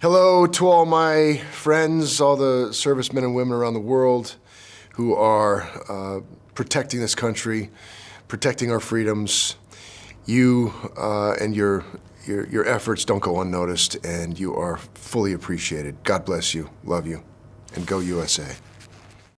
Hello to all my friends, all the servicemen and women around the world who are uh, protecting this country, protecting our freedoms. You uh, and your, your, your efforts don't go unnoticed, and you are fully appreciated. God bless you, love you, and go USA.